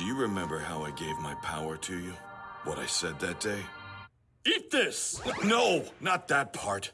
Do you remember how I gave my power to you? What I said that day? Eat this! No, not that part.